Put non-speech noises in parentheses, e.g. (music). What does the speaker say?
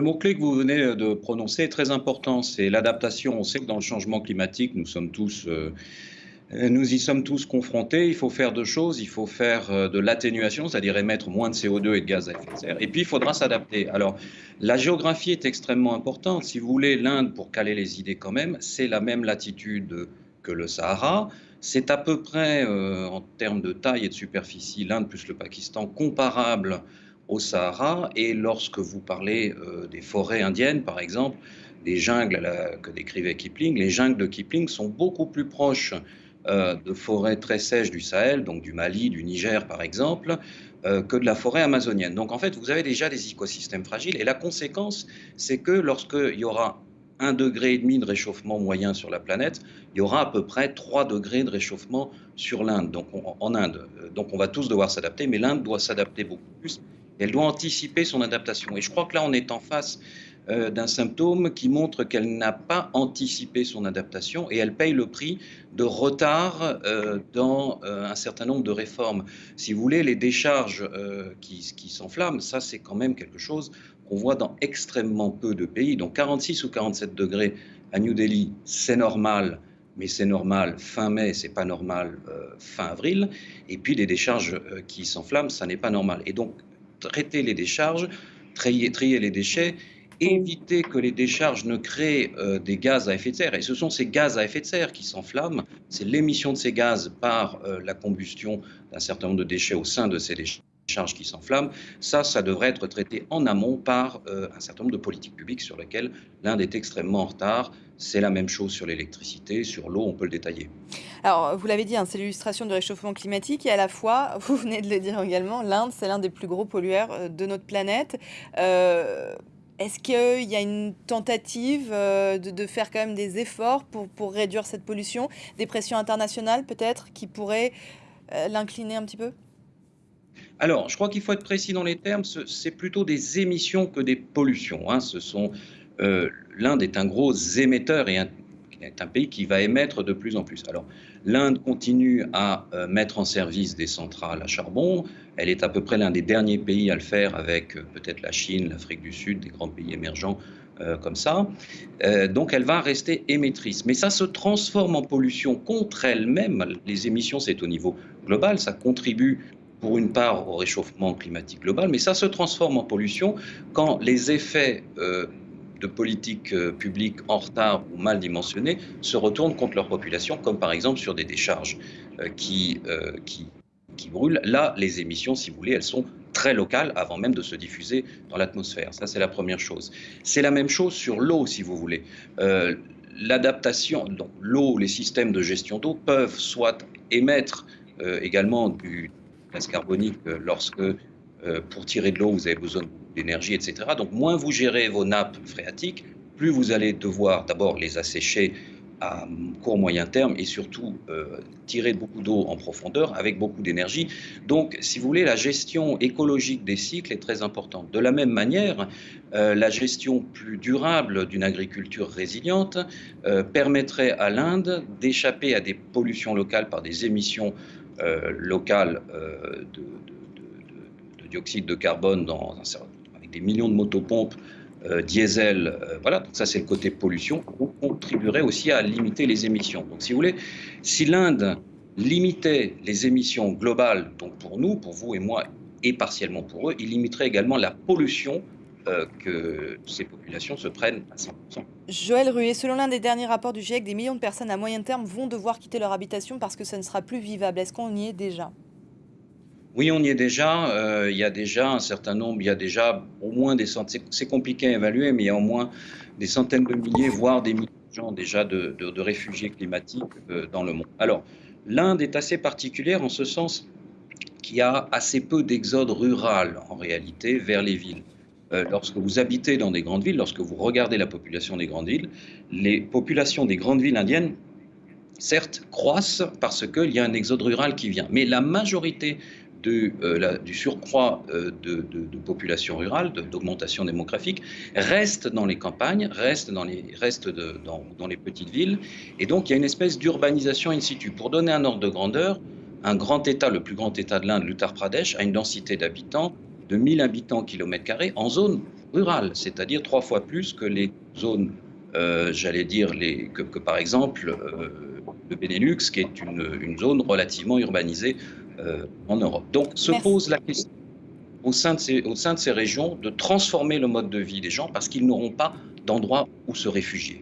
Le mot-clé que vous venez de prononcer est très important, c'est l'adaptation. On sait que dans le changement climatique, nous sommes tous, euh, nous y sommes tous confrontés. Il faut faire deux choses. Il faut faire euh, de l'atténuation, c'est-à-dire émettre moins de CO2 et de gaz à effet de serre. Et puis, il faudra s'adapter. Alors, la géographie est extrêmement importante. Si vous voulez, l'Inde, pour caler les idées quand même, c'est la même latitude que le Sahara. C'est à peu près, euh, en termes de taille et de superficie, l'Inde plus le Pakistan, comparable au Sahara. Et lorsque vous parlez euh, des forêts indiennes, par exemple, des jungles que décrivait Kipling, les jungles de Kipling sont beaucoup plus proches euh, de forêts très sèches du Sahel, donc du Mali, du Niger, par exemple, euh, que de la forêt amazonienne. Donc en fait, vous avez déjà des écosystèmes fragiles. Et la conséquence, c'est que lorsqu'il y aura un degré et demi de réchauffement moyen sur la planète, il y aura à peu près 3 degrés de réchauffement sur l'Inde, donc en Inde. Donc on va tous devoir s'adapter, mais l'Inde doit s'adapter beaucoup plus elle doit anticiper son adaptation. Et je crois que là, on est en face euh, d'un symptôme qui montre qu'elle n'a pas anticipé son adaptation et elle paye le prix de retard euh, dans euh, un certain nombre de réformes. Si vous voulez, les décharges qui, qui s'enflamment, ça c'est quand même quelque chose qu'on voit dans extrêmement peu de pays. Donc 46 ou 47 degrés à New Delhi, c'est normal mais c'est normal fin mai, c'est pas normal fin avril. Et puis les décharges qui s'enflamment, ça n'est pas normal. Et donc traiter les décharges, trier, trier les déchets, éviter que les décharges ne créent euh, des gaz à effet de serre. Et ce sont ces gaz à effet de serre qui s'enflamment, c'est l'émission de ces gaz par euh, la combustion d'un certain nombre de déchets au sein de ces décharges qui s'enflamment. Ça, ça devrait être traité en amont par euh, un certain nombre de politiques publiques sur lesquelles l'Inde est extrêmement en retard. C'est la même chose sur l'électricité, sur l'eau, on peut le détailler. Alors, vous l'avez dit, hein, c'est l'illustration du réchauffement climatique et à la fois, (laughs) vous venez de le dire également, l'Inde, c'est l'un des plus gros pollueurs euh, de notre planète. Euh, est-ce qu'il y a une tentative euh, de, faire quand même des efforts pour, réduire cette pollution? Des pressions internationales peut-être qui pourraient l'incliner un petit peu? Alors, je crois qu'il faut être précis dans les termes, c'est plutôt des émissions que des pollutions. Hein. L'Inde est un gros émetteur et un est un pays qui va émettre de plus en plus. Alors, l'Inde continue à euh, mettre en service des centrales à charbon. Elle est à peu près l'un des derniers pays à le faire avec euh, peut-être la Chine, l'Afrique du Sud, des grands pays émergents euh, comme ça. donc, elle va rester émettrice. Mais ça se transforme en pollution contre elle-même. Les émissions, c'est au niveau global. Ça contribue pour une part au réchauffement climatique global, mais ça se transforme en pollution quand les effets de politiques euh, publiques en retard ou mal dimensionnées se retournent contre leur population, comme par exemple sur des décharges euh, qui, euh, qui, qui brûlent. Là, les émissions, si vous voulez, elles sont très locales avant même de se diffuser dans l'atmosphère. Ça, c'est la première chose. C'est la même chose sur l'eau, si vous voulez. L'adaptation, donc l'eau, les systèmes de gestion d'eau peuvent soit émettre également du gaz carbonique lorsque pour tirer de l'eau, vous avez besoin de d'énergie, etc. Donc moins vous gérez vos nappes phréatiques, plus vous allez devoir d'abord les assécher à court moyen terme et surtout euh, tirer beaucoup d'eau en profondeur avec beaucoup d'énergie. Donc, si vous voulez, la gestion écologique des cycles est très importante. De la même manière, euh, la gestion plus durable d'une agriculture résiliente euh, permettrait à l'Inde d'échapper à des pollutions locales par des émissions locales de, de, dioxyde de carbone dans un certain des millions de motopompes euh, diesel, euh, voilà, donc ça c'est le côté pollution, on contribuerait aussi à limiter les émissions. Donc si vous voulez, si l'Inde limitait les émissions globales, donc pour nous, pour vous et moi, et partiellement pour eux, il limiterait également la pollution euh, que ces populations se prennent à 100%. Joël Ruet, selon l'un des derniers rapports du GIEC, des millions de personnes à moyen terme vont devoir quitter leur habitation parce que ça ne sera plus vivable. Est-ce qu'on y est déjà? Oui, on y est déjà. Euh, il y a déjà un certain nombre, il y a déjà au moins des centaines, c'est compliqué à évaluer, mais il y a au moins des centaines de milliers, voire des milliers de gens déjà de, réfugiés climatiques euh, dans le monde. Alors, l'Inde est assez particulière en ce sens qu'il y a assez peu d'exode rural en réalité vers les villes. Euh, lorsque vous habitez dans des grandes villes, lorsque vous regardez la population des grandes villes, les populations des grandes villes indiennes certes, croissent parce qu'il y a un exode rural qui vient. Mais la majorité euh, du surcroît euh, de, population rurale, d'augmentation démographique, reste dans les campagnes, reste, dans les, reste dans, les petites villes. Et donc, il y a une espèce d'urbanisation in situ. Pour donner un ordre de grandeur, un grand État, le plus grand État de l'Inde, l'Uttar Pradesh, a une densité d'habitants de 1000 habitants kilomètre carré en zone rurales, c'est-à-dire trois fois plus que les zones, euh, j'allais dire, que, par exemple le Benelux, qui est une zone relativement urbanisée euh, en Europe. Donc se Merci. pose la question au sein, de ces, au sein de ces régions de transformer le mode de vie des gens parce qu'ils n'auront pas d'endroit où se réfugier.